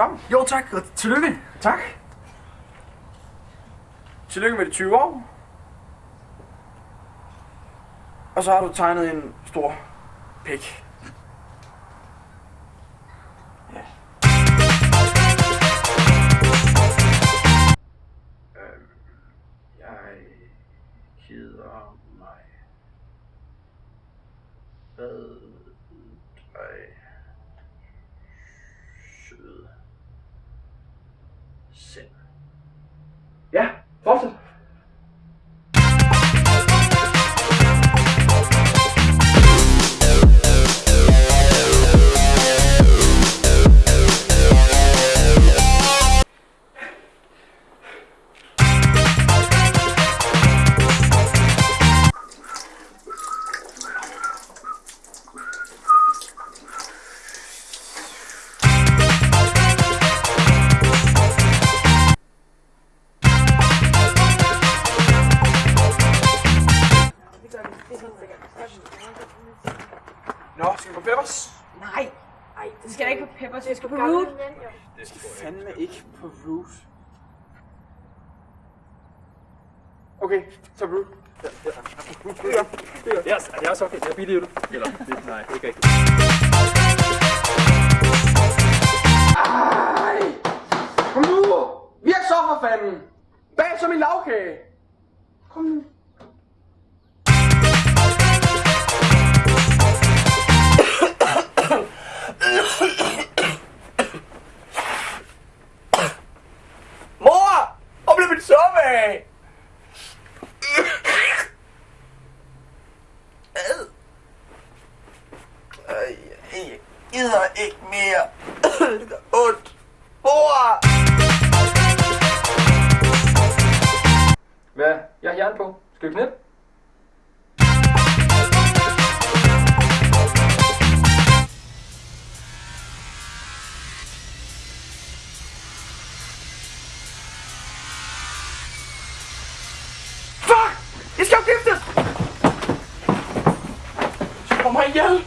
kom. Jo tak, og tillykke. Tak. Tillykke med de 20 år. Og så har du tegnet en stor pik. Ja. Øhm, jeg hedder mig. Hvad dig søde Ja, fortsæt. Nå, skal vi på Peppers? Nej. Ej, det skal da ikke på Peppers. Vi skal på Root. Det skal fandme ikke på Root. Okay, så Root. Ja, ja. Ja, det er også okay. Det er billigt. Eller, det, nej, ikke rigtigt. Ej! Kom nu! Virk så for fanden! Bag som en lavkage! Kom nu. Suppe af? Jeg gider ikke mere. Det gør ondt. Mor! Hvad? Jeg har jern på. Skal vi knippe? mày chứ